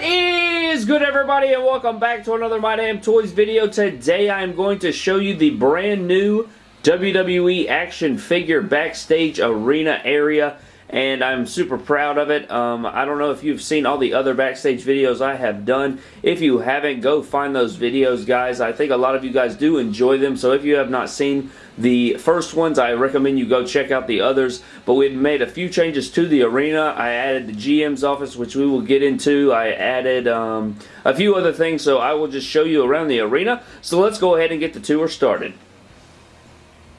What is good everybody and welcome back to another My Damn Toys video. Today I am going to show you the brand new WWE action figure backstage arena area and I'm super proud of it. Um, I don't know if you've seen all the other backstage videos I have done. If you haven't, go find those videos, guys. I think a lot of you guys do enjoy them, so if you have not seen the first ones, I recommend you go check out the others, but we've made a few changes to the arena. I added the GM's office, which we will get into. I added um, a few other things, so I will just show you around the arena. So let's go ahead and get the tour started.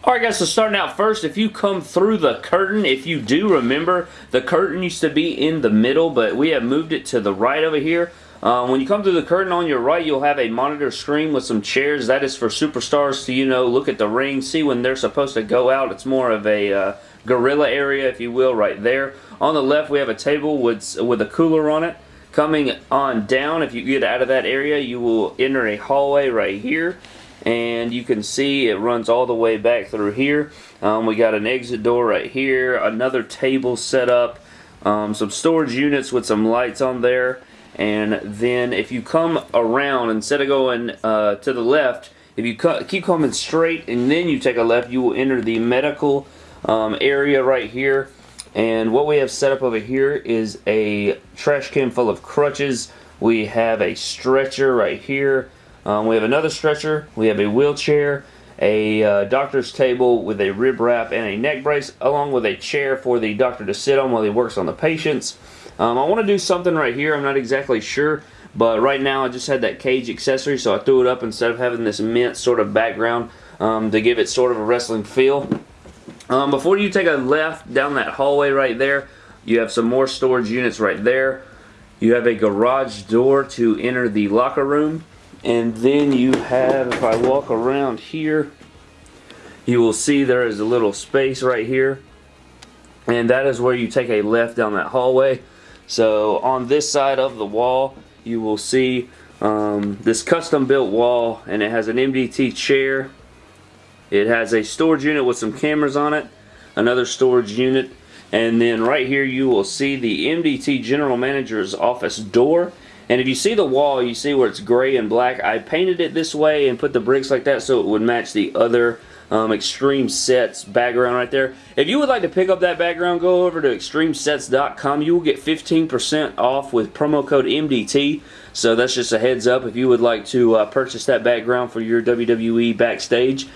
Alright guys, so starting out first, if you come through the curtain, if you do remember, the curtain used to be in the middle, but we have moved it to the right over here. Um, when you come through the curtain on your right, you'll have a monitor screen with some chairs. That is for superstars to, you know, look at the ring, see when they're supposed to go out. It's more of a uh, gorilla area, if you will, right there. On the left, we have a table with, with a cooler on it. Coming on down, if you get out of that area, you will enter a hallway right here and you can see it runs all the way back through here. Um, we got an exit door right here, another table set up, um, some storage units with some lights on there, and then if you come around, instead of going uh, to the left, if you keep coming straight and then you take a left, you will enter the medical um, area right here. And what we have set up over here is a trash can full of crutches. We have a stretcher right here. Um, we have another stretcher. We have a wheelchair, a uh, doctor's table with a rib wrap and a neck brace, along with a chair for the doctor to sit on while he works on the patients. Um, I want to do something right here. I'm not exactly sure, but right now I just had that cage accessory, so I threw it up instead of having this mint sort of background um, to give it sort of a wrestling feel. Um, before you take a left down that hallway right there, you have some more storage units right there. You have a garage door to enter the locker room. And then you have, if I walk around here, you will see there is a little space right here. And that is where you take a left down that hallway. So on this side of the wall, you will see um, this custom built wall and it has an MDT chair. It has a storage unit with some cameras on it, another storage unit, and then right here you will see the MDT General Manager's office door and if you see the wall, you see where it's gray and black. I painted it this way and put the bricks like that so it would match the other um, Extreme Sets background right there. If you would like to pick up that background, go over to extremesets.com. You will get 15% off with promo code MDT. So that's just a heads up if you would like to uh, purchase that background for your WWE backstage.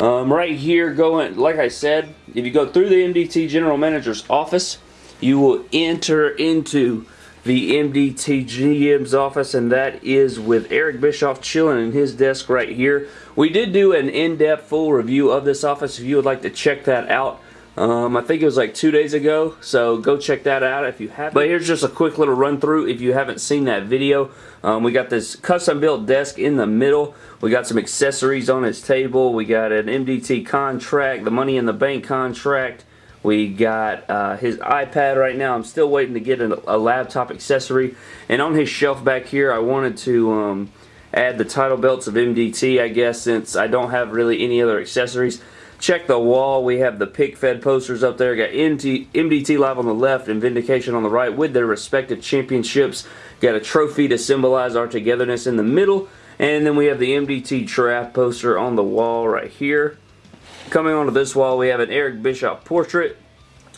Um, right here, going like I said, if you go through the MDT General Manager's office, you will enter into the MDT GM's office, and that is with Eric Bischoff chilling in his desk right here. We did do an in-depth full review of this office if you would like to check that out. Um, I think it was like two days ago, so go check that out if you haven't. But here's just a quick little run through if you haven't seen that video. Um, we got this custom built desk in the middle. We got some accessories on his table. We got an MDT contract, the Money in the Bank contract. We got uh, his iPad right now. I'm still waiting to get a, a, laptop accessory. And on his shelf back here, I wanted to um, add the title belts of MDT, I guess, since I don't have really any other accessories. Check the wall. We have the pick fed posters up there. Got MDT Live on the left and Vindication on the right with their respective championships. Got a trophy to symbolize our togetherness in the middle. And then we have the MDT Draft poster on the wall right here. Coming onto this wall, we have an Eric Bischoff portrait,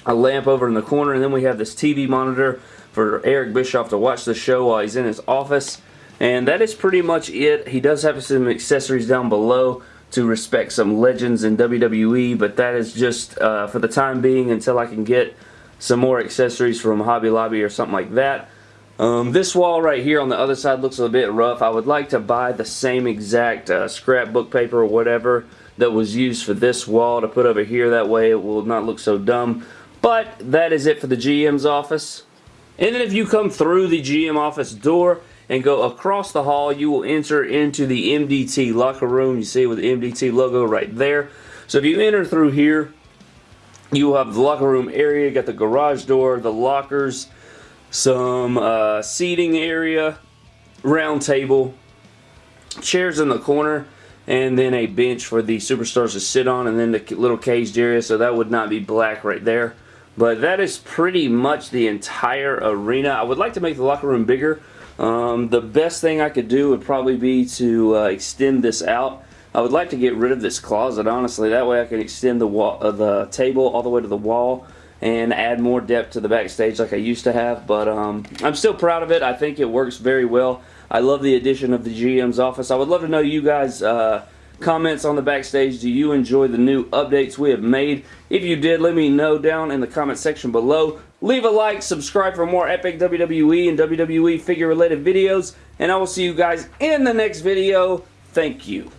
a lamp over in the corner, and then we have this TV monitor for Eric Bischoff to watch the show while he's in his office. And that is pretty much it. He does have some accessories down below to respect some legends in WWE, but that is just uh, for the time being until I can get some more accessories from Hobby Lobby or something like that. Um, this wall right here on the other side looks a bit rough. I would like to buy the same exact uh, scrapbook paper or whatever that was used for this wall to put over here. That way it will not look so dumb. But that is it for the GM's office. And then if you come through the GM office door and go across the hall, you will enter into the MDT locker room. You see with the MDT logo right there. So if you enter through here, you will have the locker room area. Got the garage door, the lockers, some uh, seating area, round table, chairs in the corner and then a bench for the superstars to sit on and then the little caged area so that would not be black right there but that is pretty much the entire arena I would like to make the locker room bigger Um, the best thing I could do would probably be to uh, extend this out. I would like to get rid of this closet, honestly. That way I can extend the wall, uh, the table all the way to the wall and add more depth to the backstage like I used to have. But um, I'm still proud of it. I think it works very well. I love the addition of the GM's office. I would love to know you guys' uh, comments on the backstage. Do you enjoy the new updates we have made? If you did, let me know down in the comment section below. Leave a like, subscribe for more epic WWE and WWE figure related videos, and I will see you guys in the next video. Thank you.